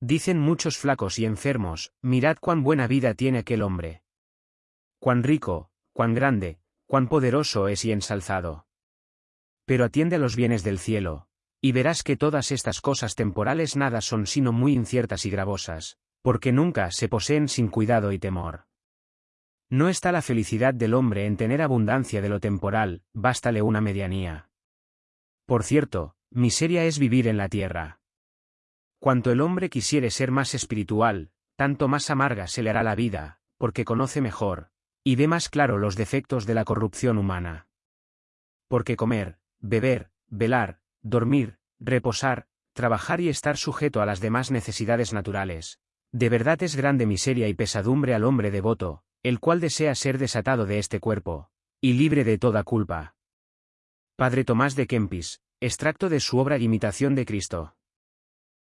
Dicen muchos flacos y enfermos, mirad cuán buena vida tiene aquel hombre. Cuán rico, cuán grande, cuán poderoso es y ensalzado. Pero atiende a los bienes del cielo, y verás que todas estas cosas temporales nada son sino muy inciertas y gravosas, porque nunca se poseen sin cuidado y temor. No está la felicidad del hombre en tener abundancia de lo temporal, bástale una medianía. Por cierto, miseria es vivir en la tierra. Cuanto el hombre quisiere ser más espiritual, tanto más amarga se le hará la vida, porque conoce mejor, y ve más claro los defectos de la corrupción humana. Porque comer, beber, velar, dormir, reposar, trabajar y estar sujeto a las demás necesidades naturales, de verdad es grande miseria y pesadumbre al hombre devoto, el cual desea ser desatado de este cuerpo, y libre de toda culpa. Padre Tomás de Kempis, extracto de su obra Imitación de Cristo.